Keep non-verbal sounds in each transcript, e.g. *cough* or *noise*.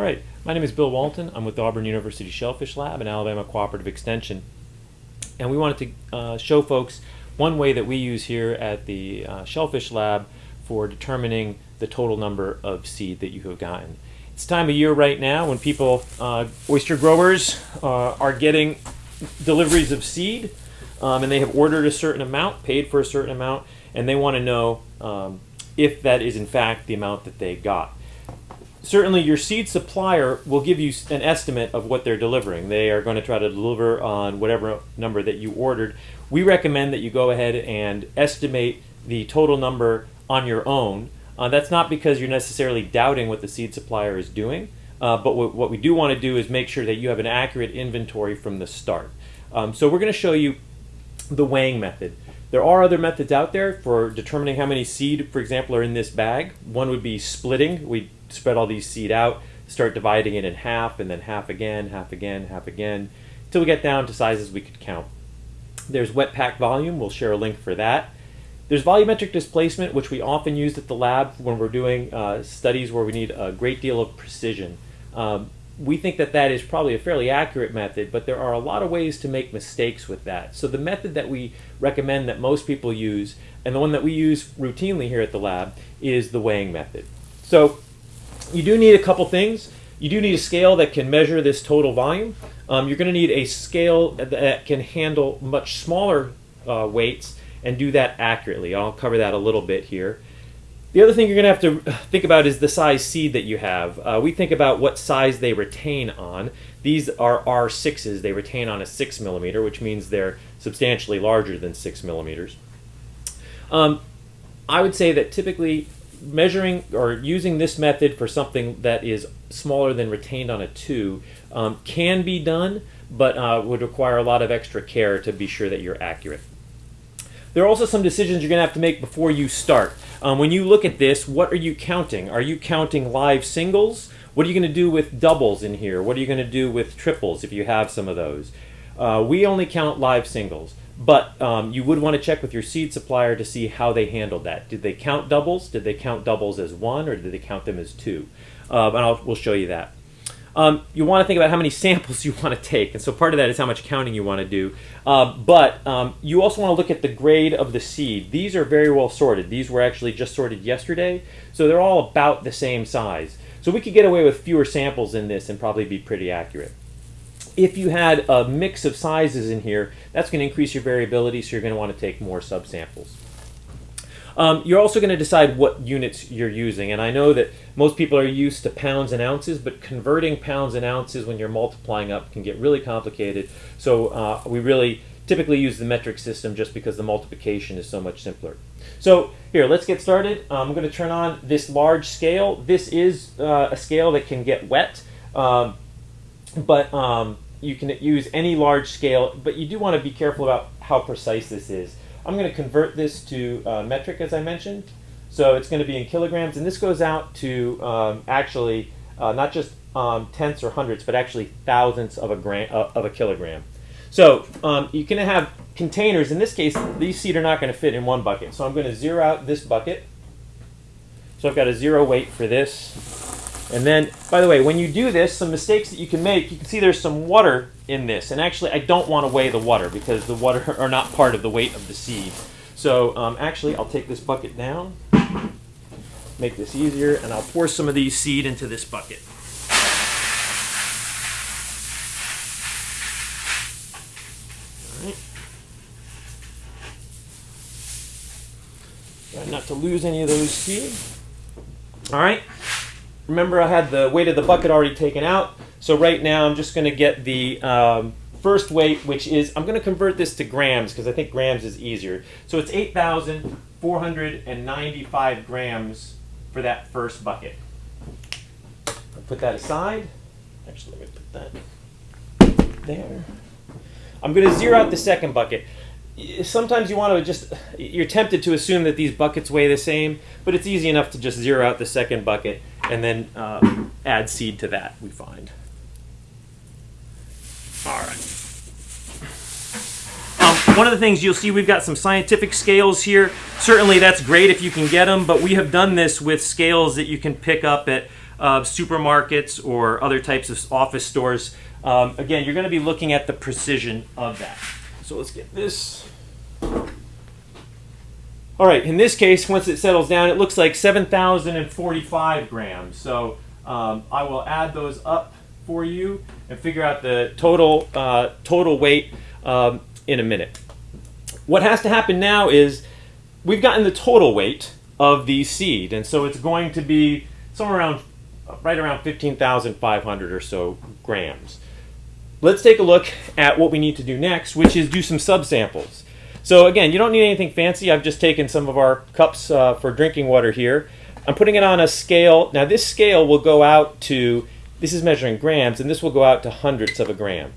All right, my name is Bill Walton. I'm with the Auburn University Shellfish Lab and Alabama Cooperative Extension. And we wanted to uh, show folks one way that we use here at the uh, Shellfish Lab for determining the total number of seed that you have gotten. It's time of year right now when people, uh, oyster growers, uh, are getting deliveries of seed um, and they have ordered a certain amount, paid for a certain amount, and they want to know um, if that is in fact the amount that they got certainly your seed supplier will give you an estimate of what they're delivering. They are going to try to deliver on whatever number that you ordered. We recommend that you go ahead and estimate the total number on your own. Uh, that's not because you're necessarily doubting what the seed supplier is doing, uh, but what, we do want to do is make sure that you have an accurate inventory from the start. Um, so we're going to show you the weighing method. There are other methods out there for determining how many seed, for example, are in this bag. One would be splitting. We spread all these seed out, start dividing it in half, and then half again, half again, half again, until we get down to sizes we could count. There's wet pack volume. We'll share a link for that. There's volumetric displacement, which we often use at the lab when we're doing uh, studies where we need a great deal of precision. Um, we think that that is probably a fairly accurate method, but there are a lot of ways to make mistakes with that. So the method that we recommend that most people use, and the one that we use routinely here at the lab, is the weighing method. So you do need a couple things. You do need a scale that can measure this total volume. Um, you're going to need a scale that can handle much smaller uh, weights and do that accurately. I'll cover that a little bit here. The other thing you're going to have to think about is the size seed that you have. Uh, we think about what size they retain on. These are R6s. They retain on a 6 millimeter, which means they're substantially larger than 6 millimeters. Um, I would say that typically measuring or using this method for something that is smaller than retained on a 2 um, can be done, but uh, would require a lot of extra care to be sure that you're accurate. There are also some decisions you're going to have to make before you start. Um, when you look at this, what are you counting? Are you counting live singles? What are you going to do with doubles in here? What are you going to do with triples if you have some of those? Uh, we only count live singles, but um, you would want to check with your seed supplier to see how they handled that. Did they count doubles? Did they count doubles as one or did they count them as two? Uh, and I'll, we'll show you that. Um, you want to think about how many *laughs* samples you want to take, and so part of that is how much counting you want to do. Uh, but um, you also want to look at the grade of the seed. These are very well sorted. These were actually just sorted yesterday, so they're all about the same size. So we could get away with fewer samples in this and probably be pretty accurate. If you had a mix of sizes in here, that's going to increase your variability, so you're going to want to take more subsamples. Um, you're also going to decide what units you're using. And I know that most people are used to pounds and ounces, but converting pounds and ounces when you're multiplying up can get really complicated. So uh, we really typically use the metric system just because the multiplication is so much simpler. So here, let's get started. I'm going to turn on this large scale. This is uh, a scale that can get wet, um, but um, you can use any large scale, but you do want to be careful about how precise this is. I'm going to convert this to uh, metric as I mentioned. So it's going to be in kilograms, and this goes out to um, actually uh, not just um, tenths or hundreds, but actually thousandths of a gram uh, of a kilogram. So um, you can have containers. In this case, these seed are not going to fit in one bucket. So I'm going to zero out this bucket. So I've got a zero weight for this. And then, by the way, when you do this, some mistakes that you can make, you can see there's some water in this. And actually, I don't want to weigh the water because the water *laughs* are not part of the weight of the seed. So um, actually, I'll take this bucket down, make this easier, and I'll pour some of these seed into this bucket. All right. Try not to lose any of those seed. All right. Remember I had the weight of the bucket already taken out. So right now I'm just going to get the um, first weight, which is, I'm going to convert this to grams because I think grams is easier. So it's 8,495 grams for that first bucket. I'll put that aside. Actually, let me put that there. I'm going to zero out the second bucket sometimes you want to just you're tempted to assume that these buckets weigh the same but it's easy enough to just zero out the second bucket and then uh, add seed to that we find all right um, one of the things you'll see we've got some scientific scales here certainly that's great if you can get them but we have done this with scales that you can pick up at uh, supermarkets or other types of office stores, um, again, you're going to be looking at the precision of that. So let's get this. All right, in this case, once it settles down, it looks like 7,045 grams. So um, I will add those up for you and figure out the total, uh, total weight um, in a minute. What has to happen now is we've gotten the total weight of the seed, and so it's going to be somewhere around, right around 15,500 or so grams. Let's take a look at what we need to do next, which is do some subsamples. So again, you don't need anything fancy. I've just taken some of our cups uh, for drinking water here. I'm putting it on a scale. Now this scale will go out to, this is measuring grams, and this will go out to hundredths of a gram.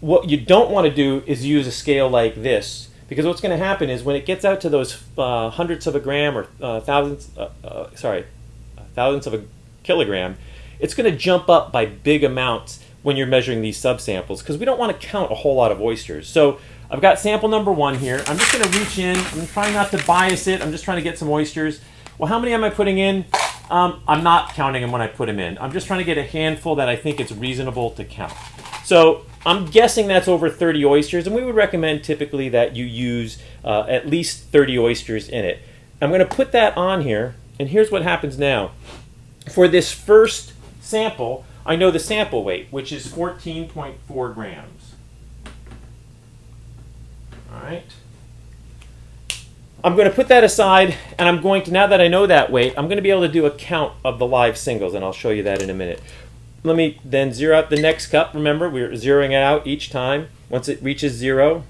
What you don't want to do is use a scale like this, because what's going to happen is when it gets out to those uh, hundredths of a gram or uh, thousandths, uh, uh, sorry, thousandths of a kilogram, it's going to jump up by big amounts when you're measuring these subsamples, because we don't want to count a whole lot of oysters. So I've got sample number one here. I'm just going to reach in. I'm trying not to bias it. I'm just trying to get some oysters. Well, how many am I putting in? Um, I'm not counting them when I put them in. I'm just trying to get a handful that I think it's reasonable to count. So I'm guessing that's over 30 oysters, and we would recommend typically that you use uh, at least 30 oysters in it. I'm going to put that on here, and here's what happens now. For this first sample, I know the sample weight, which is 14.4 grams. All right. I'm going to put that aside, and I'm going to, now that I know that weight, I'm going to be able to do a count of the live singles, and I'll show you that in a minute. Let me then zero out the next cup. Remember, we're zeroing it out each time. Once it reaches zero,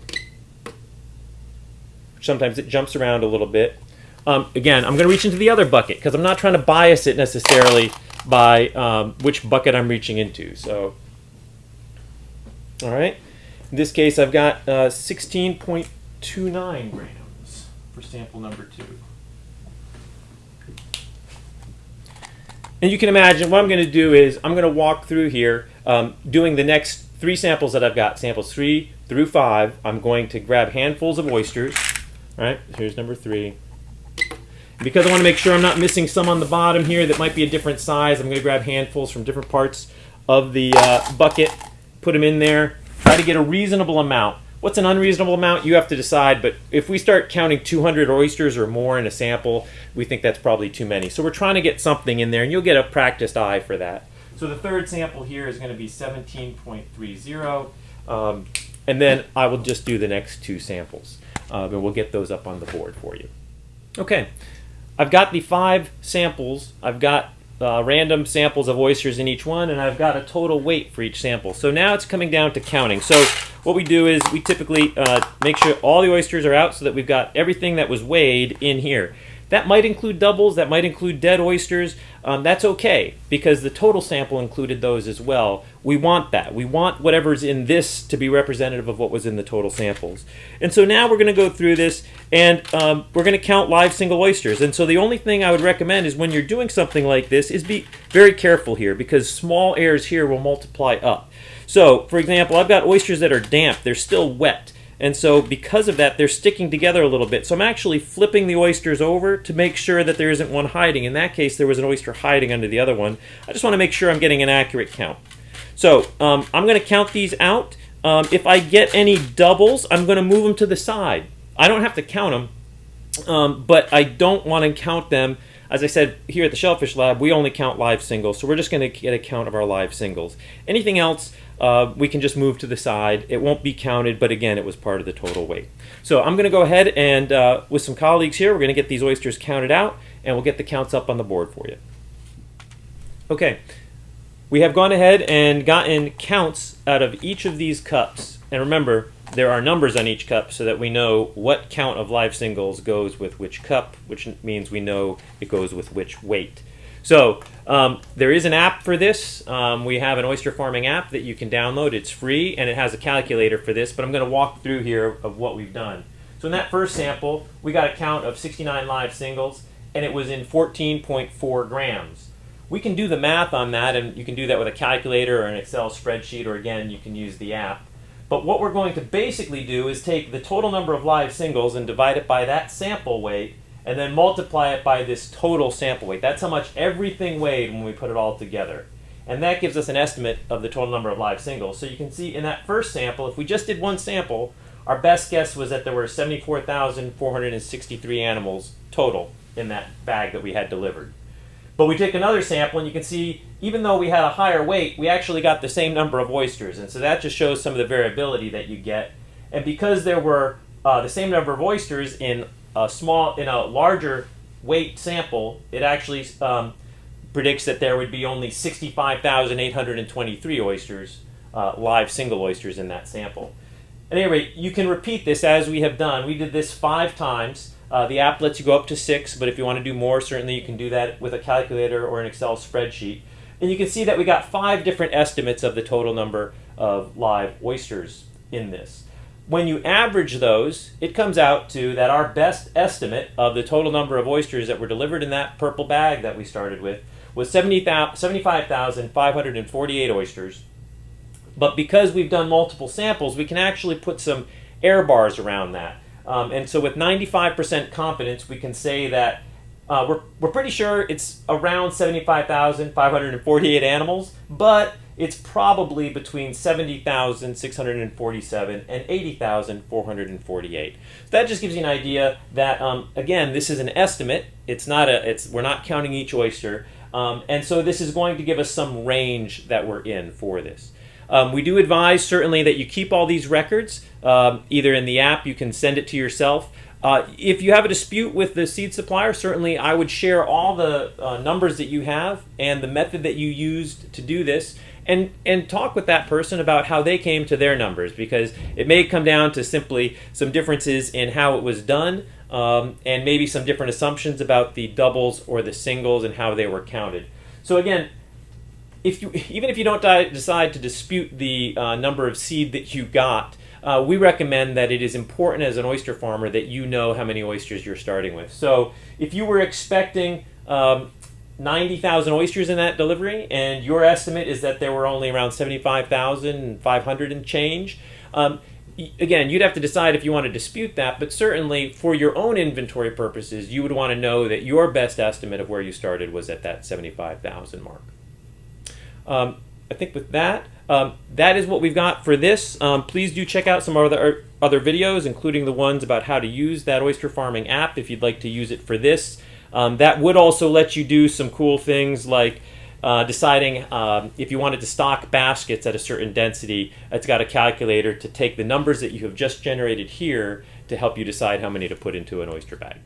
sometimes it jumps around a little bit. Um, again, I'm going to reach into the other bucket because I'm not trying to bias it necessarily by um, which bucket I'm reaching into. So, all right. In this case, I've got uh, 16.29 grams for sample number two. And you can imagine what I'm going to do is I'm going to walk through here um, doing the next three samples that I've got, samples three through five. I'm going to grab handfuls of oysters. All right, here's number three. Because I want to make sure I'm not missing some on the bottom here that might be a different size, I'm going to grab handfuls from different parts of the uh, bucket, put them in there, Try to get a reasonable amount. What's an unreasonable amount? You have to decide, but if we start counting 200 oysters or more in a sample, we think that's probably too many. So we're trying to get something in there, and you'll get a practiced eye for that. So the third sample here is going to be 17.30, um, and then I will just do the next two samples, and we'll get those up on the board for you. Okay, I've got the five samples. I've got uh, random samples of oysters in each one, and I've got a total weight for each sample. So now it's coming down to counting. So what we do is we typically uh, make sure all the oysters are out so that we've got everything that was weighed in here. That might include doubles, that might include dead oysters. Um, that's okay because the total sample included those as well. We want that. We want whatever's in this to be representative of what was in the total samples. And so now we're going to go through this and um, we're going to count live single oysters. And so the only thing I would recommend is when you're doing something like this is be very careful here because small errors here will multiply up. So, for example, I've got oysters that are damp. They're still wet. And so because of that, they're sticking together a little bit. So I'm actually flipping the oysters over to make sure that there isn't one hiding. In that case, there was an oyster hiding under the other one. I just want to make sure I'm getting an accurate count. So um, I'm going to count these out. Um, if I get any doubles, I'm going to move them to the side. I don't have to count them, um, but I don't want to count them. As I said, here at the Shellfish Lab, we only count live singles, so we're just going to get a count of our live singles. Anything else, uh, we can just move to the side. It won't be counted, but again, it was part of the total weight. So I'm going to go ahead and uh, with some colleagues here, we're going to get these oysters counted out, and we'll get the counts up on the board for you. Okay, we have gone ahead and gotten counts out of each of these cups. And remember, there are numbers on each cup so that we know what count of live singles goes with which cup, which means we know it goes with which weight. So um, there is an app for this. Um, we have an oyster farming app that you can download. It's free and it has a calculator for this, but I'm going to walk through here of what we've done. So in that first sample, we got a count of 69 live singles and it was in 14.4 grams. We can do the math on that and you can do that with a calculator or an Excel spreadsheet or again you can use the app. But what we're going to basically do is take the total number of live singles and divide it by that sample weight and then multiply it by this total sample weight. That's how much everything weighed when we put it all together. And that gives us an estimate of the total number of live singles. So you can see in that first sample, if we just did one sample, our best guess was that there were 74,463 animals total in that bag that we had delivered. But we took another sample, and you can see even though we had a higher weight, we actually got the same number of oysters. And so that just shows some of the variability that you get. And because there were uh, the same number of oysters in a small, in a larger weight sample, it actually um, predicts that there would be only 65,823 oysters, uh, live single oysters in that sample. At any rate, you can repeat this as we have done. We did this five times. Uh, the app lets you go up to six, but if you want to do more, certainly you can do that with a calculator or an Excel spreadsheet. And you can see that we got five different estimates of the total number of live oysters in this. When you average those, it comes out to that our best estimate of the total number of oysters that were delivered in that purple bag that we started with was 70, 75,548 oysters. But because we've done multiple samples, we can actually put some error bars around that. Um, and so with 95% confidence, we can say that uh, we're, we're pretty sure it's around 75,548 animals, but it's probably between 70,647 and 80,448. So that just gives you an idea that, um, again, this is an estimate. It's not a, it's, we're not counting each oyster. Um, and so this is going to give us some range that we're in for this. Um, we do advise certainly that you keep all these records, um, either in the app, you can send it to yourself. Uh, if you have a dispute with the seed supplier, certainly I would share all the uh, numbers that you have and the method that you used to do this and, and talk with that person about how they came to their numbers because it may come down to simply some differences in how it was done um, and maybe some different assumptions about the doubles or the singles and how they were counted. So again, if you even if you don't decide to dispute the uh, number of seed that you got, uh, we recommend that it is important as an oyster farmer that you know how many oysters you're starting with. So if you were expecting um, 90,000 oysters in that delivery, and your estimate is that there were only around 75,500 and change. Um, again, you'd have to decide if you want to dispute that, but certainly for your own inventory purposes, you would want to know that your best estimate of where you started was at that 75,000 mark. Um, I think with that, um, that is what we've got for this. Um, please do check out some other other videos, including the ones about how to use that oyster farming app if you'd like to use it for this. Um, that would also let you do some cool things like uh, deciding um, if you wanted to stock baskets at a certain density. It's got a calculator to take the numbers that you have just generated here to help you decide how many to put into an oyster bag.